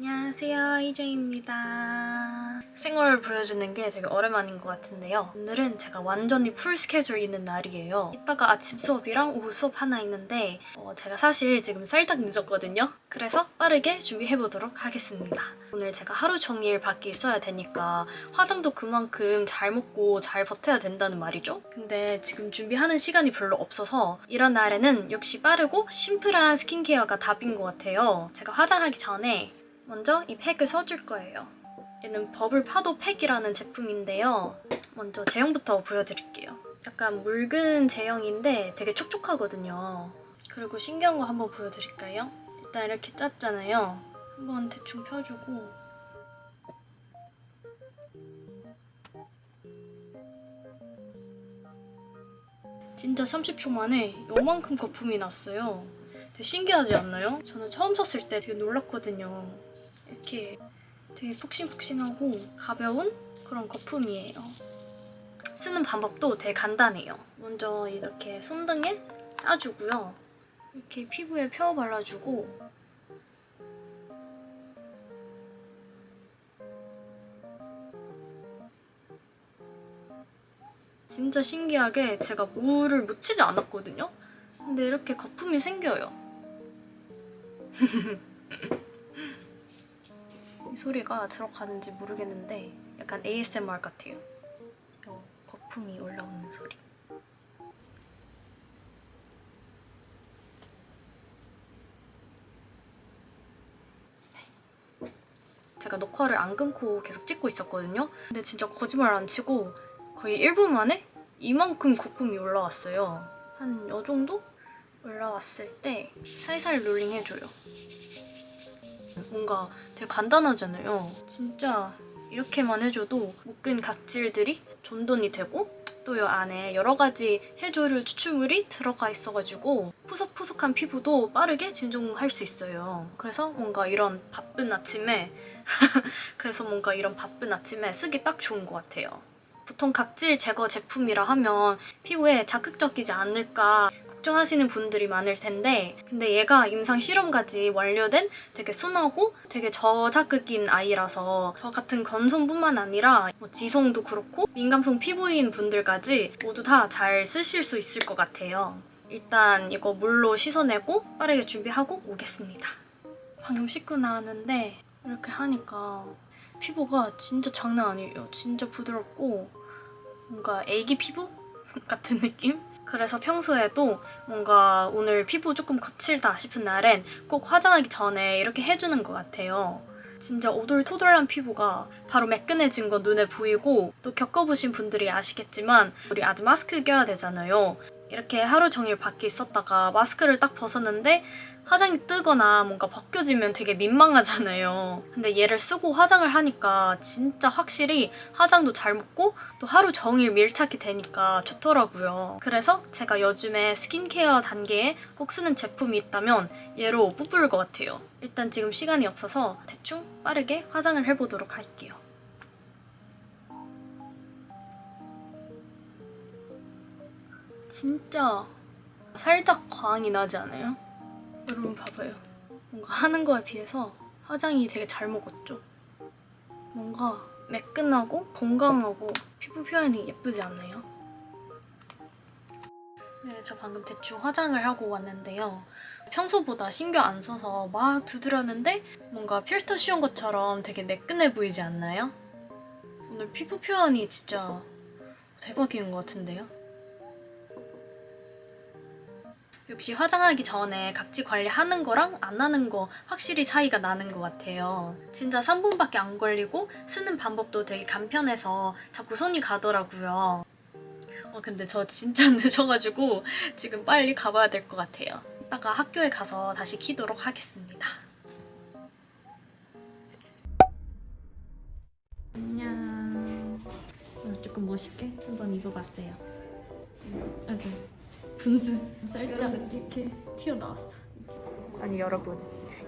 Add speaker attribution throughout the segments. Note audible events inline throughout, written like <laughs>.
Speaker 1: 안녕하세요 이정입니다. 생얼 보여주는 게 되게 오랜만인 것 같은데요. 오늘은 제가 완전히 풀 스케줄 있는 날이에요. 이따가 아침 수업이랑 오후 수업 하나 있는데 어, 제가 사실 지금 살짝 늦었거든요. 그래서 빠르게 준비해보도록 하겠습니다. 오늘 제가 하루 종일 밖에 있어야 되니까 화장도 그만큼 잘 먹고 잘 버텨야 된다는 말이죠. 근데 지금 준비하는 시간이 별로 없어서 이런 날에는 역시 빠르고 심플한 스킨케어가 답인 것 같아요. 제가 화장하기 전에 먼저 이 팩을 써줄 거예요. 얘는 버블 파도 팩이라는 제품인데요. 먼저 제형부터 보여드릴게요. 약간 묽은 제형인데 되게 촉촉하거든요. 그리고 신기한 거 한번 보여드릴까요? 일단 이렇게 짰잖아요. 한번 대충 펴주고 진짜 30초 만에 요만큼 거품이 났어요. 되게 신기하지 않나요? 저는 처음 썼을 때 되게 놀랐거든요. 이렇게 되게 푹신푹신하고 가벼운 그런 거품이에요. 쓰는 방법도 되게 간단해요. 먼저 이렇게 손등에 짜주고요. 이렇게 피부에 펴 발라주고 진짜 신기하게 제가 물을 묻히지 않았거든요? 근데 이렇게 거품이 생겨요. <laughs> 이 소리가 들어가는지 모르겠는데 약간 ASMR 같아요. 요 거품이 올라오는 소리. 제가 녹화를 안 끊고 계속 찍고 있었거든요. 근데 진짜 거짓말 안 치고 거의 1분 만에 이만큼 거품이 올라왔어요. 한 요 정도? 올라왔을 때 살살 롤링 해줘요. 뭔가 되게 간단하잖아요. 진짜 이렇게만 해줘도 묵은 각질들이 정돈이 되고 또 이 안에 여러 가지 해조류 추출물이 들어가 있어가지고 푸석푸석한 피부도 빠르게 진정할 수 있어요. 그래서 뭔가 이런 바쁜 아침에 <laughs> 그래서 뭔가 이런 바쁜 아침에 쓰기 딱 좋은 것 같아요. 보통 각질 제거 제품이라 하면 피부에 자극적이지 않을까 걱정하시는 분들이 많을 텐데 근데 얘가 임상 실험까지 완료된 되게 순하고 되게 저자극인 아이라서 저 같은 건성뿐만 아니라 뭐 지성도 그렇고 민감성 피부인 분들까지 모두 다 잘 쓰실 수 있을 것 같아요. 일단 이거 물로 씻어내고 빠르게 준비하고 오겠습니다. 방금 씻고 나왔는데 이렇게 하니까 피부가 진짜 장난 아니에요. 진짜 부드럽고 뭔가 애기 피부 <laughs> 같은 느낌? 그래서 평소에도 뭔가 오늘 피부 조금 거칠다 싶은 날엔 꼭 화장하기 전에 이렇게 해주는 것 같아요. 진짜 오돌토돌한 피부가 바로 매끈해진 거 눈에 보이고 또 겪어보신 분들이 아시겠지만 우리 아직 마스크 껴야 되잖아요. 이렇게 하루 종일 밖에 있었다가 마스크를 딱 벗었는데 화장이 뜨거나 뭔가 벗겨지면 되게 민망하잖아요. 근데 얘를 쓰고 화장을 하니까 진짜 확실히 화장도 잘 먹고 또 하루 종일 밀착이 되니까 좋더라고요. 그래서 제가 요즘에 스킨케어 단계에 꼭 쓰는 제품이 있다면 얘로 뽑을 것 같아요. 일단 지금 시간이 없어서 대충 빠르게 화장을 해보도록 할게요. 진짜 살짝 광이 나지 않아요? 여러분 봐봐요. 뭔가 하는 거에 비해서 화장이 되게 잘 먹었죠? 뭔가 매끈하고 건강하고 피부 표현이 예쁘지 않나요? 네, 저 방금 대충 화장을 하고 왔는데요. 평소보다 신경 안 써서 막 두드렸는데 뭔가 필터 씌운 것처럼 되게 매끈해 보이지 않나요? 오늘 피부 표현이 진짜 대박인 것 같은데요? 역시 화장하기 전에 각질 관리하는 거랑 안 하는 거 확실히 차이가 나는 것 같아요. 진짜 3분밖에 안 걸리고 쓰는 방법도 되게 간편해서 자꾸 손이 가더라고요. 어, 근데 저 진짜 <laughs> 늦어가지고 지금 빨리 가봐야 될 것 같아요. 이따가 학교에 가서 다시 키도록 하겠습니다. 안녕. 조금 멋있게 한번 입어봤어요. 아주 분수. 살짝 이렇게 튀어나왔어. 아니 여러분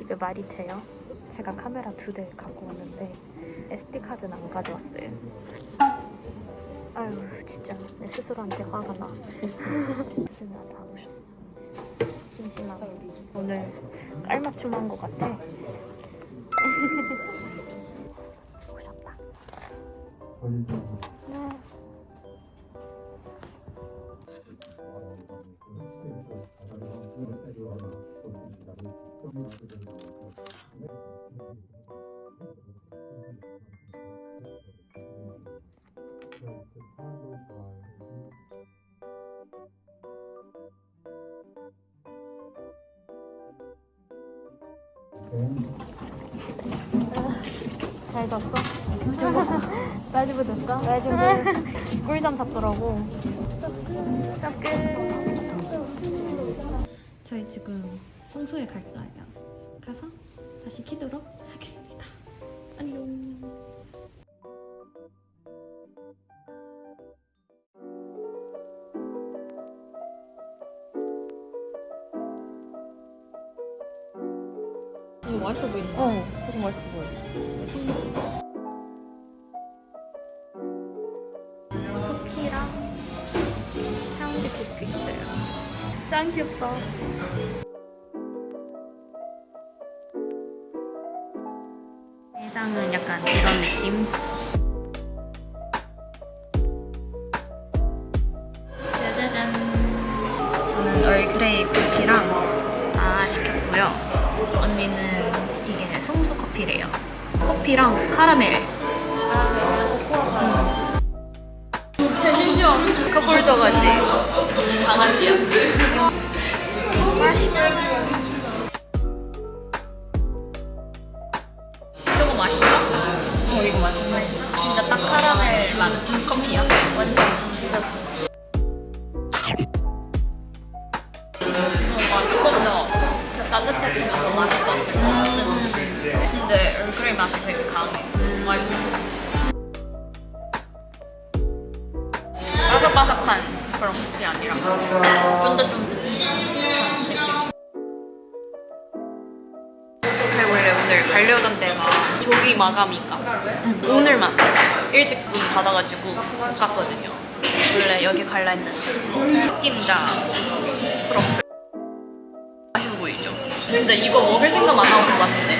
Speaker 1: 이게 말이 돼요? 제가 카메라 두 대 갖고 왔는데 SD카드는 안 가져왔어요. 아유 진짜 내 스스로한테 화가 나. 진짜 다 오셨어. 심심하다. 오늘 깔맞춤한 것 같아. <laughs> 보셨다.
Speaker 2: 잘 잤어? 라이브 됐어? 라이브 꿀잠 잤더라고 저희 지금 성소에 갈 거예요. 가서 다시 키도록 하겠습니다. 안녕. 이거 맛있어 보인다 어 되게 맛있어 보여. 쿠키랑 향기 쿠키 있어요. 짱 귀엽다. 내장은 약간 이런 느낌. 짜자잔. 저는 얼그레이 쿠키랑 다 시켰고요. 언니는 이게 성수 커피래요. 커피랑 카라멜. 카라멜, 코코아 심지어 커플 더가지 얼그레이 맛이 되게 강해. 맛있어 바삭바삭한 그런 쿠키 아니라. 쫀득쫀득 근데 원래 오늘 가려던 데가 조기 마감인가? 오늘만 일찍 문 닫아가지고 못 갔거든요. 원래 여기 갈라 했는데. 흑임자 트러플 맛있어 보이죠? 진짜 이거 먹을 생각만 하고 왔는데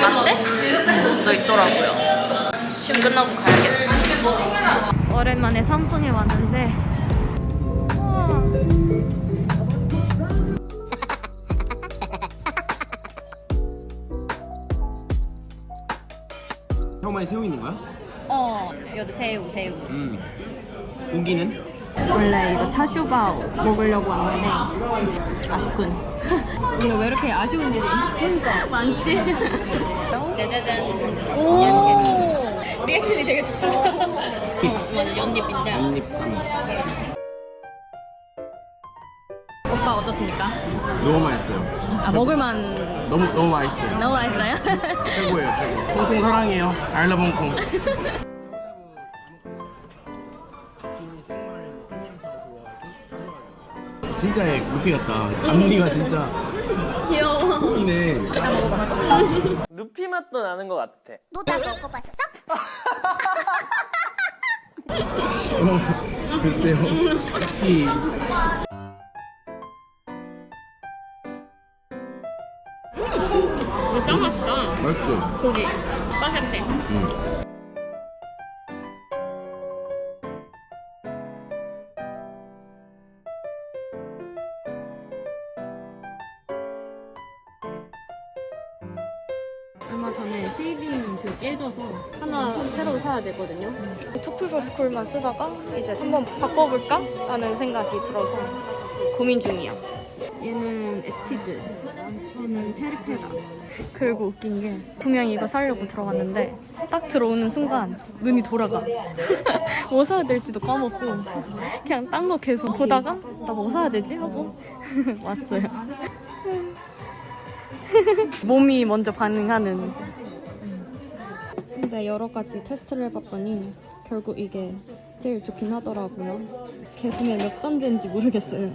Speaker 2: 라떼? 도 있더라고요 지금 끝나고 가야겠어 오랜만에 삼성에 왔는데
Speaker 3: 형만이 새우 있는 거야?
Speaker 2: 어 여기 새우 새우
Speaker 3: 음. 고기는?
Speaker 2: 원래 이거 차슈바오 먹으려고 왔는데 아쉽군 오늘 왜 이렇게 아쉬운 일이 많지? 짜자잔 오 리액션이 되게 좋다 어, 맞아 연잎인데
Speaker 3: 한입쌈.
Speaker 2: 오빠 어떻습니까?
Speaker 3: 너무 맛있어요.
Speaker 2: 아 먹을만
Speaker 3: 너무 너무 맛있어요.
Speaker 2: 너무 맛있어요?
Speaker 3: 최고예요, 최고. 홍콩 사랑해요. 홍콩. <laughs> 진짜 루피 같다. 앞니가 진짜
Speaker 2: 귀여워
Speaker 3: 이네. <laughs>
Speaker 4: 루피 맛도 나는 것 같아.
Speaker 5: 너 다 먹어봤어? <laughs>
Speaker 3: 어, 글쎄요. 특히
Speaker 2: 이거 짱 맛있다
Speaker 3: 맛있죠.
Speaker 2: 고기 바삭해
Speaker 3: 음.
Speaker 2: 얼마 전에 shading 그 깨져서 하나 새로 사야 되거든요. 투쿨 스쿨만 쓰다가 이제 한번 바꿔볼까? 라는 생각이 들어서 고민 중이야. 얘는 에뛰드, 저는 페리페라. 그리고 웃긴 게 분명히 이거 사려고 들어갔는데 딱 들어오는 순간 눈이 돌아가. <laughs> 뭐 사야 될지도 까먹고 그냥 딴 거 계속 보다가 나 뭐 사야 되지? 하고 <laughs> 왔어요. <laughs> 몸이 먼저 반응하는. 근데 여러 가지 테스트를 해봤더니 결국 이게 제일 좋긴 하더라고요. 제품의 몇 번째인지 모르겠어요.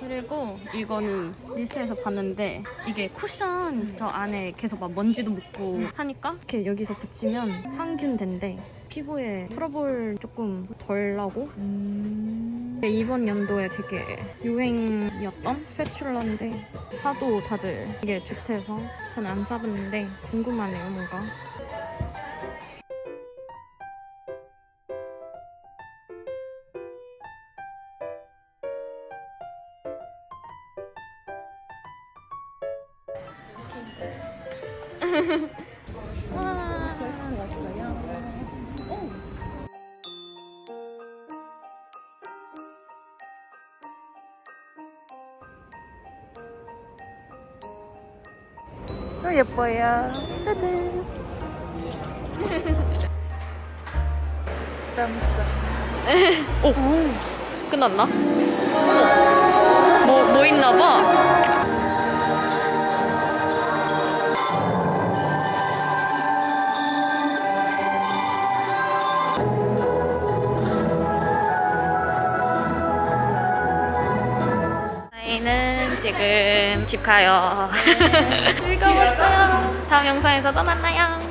Speaker 2: 그리고 이거는 릴스에서 봤는데 이게 쿠션 저 안에 계속 막 먼지도 묻고 하니까 이렇게 여기서 붙이면 항균된대. 피부에 트러블 조금 덜 나고 이번 연도에 되게 유행이었던 스패츌러인데 사도 다들 이게 좋대서 저는 안 사봤는데 궁금하네요 뭔가
Speaker 1: 예뻐요. 오, 끝났나? 뭐, 뭐 있나 봐. 집 가요. 즐거웠어요. 다음 영상에서 또 만나요.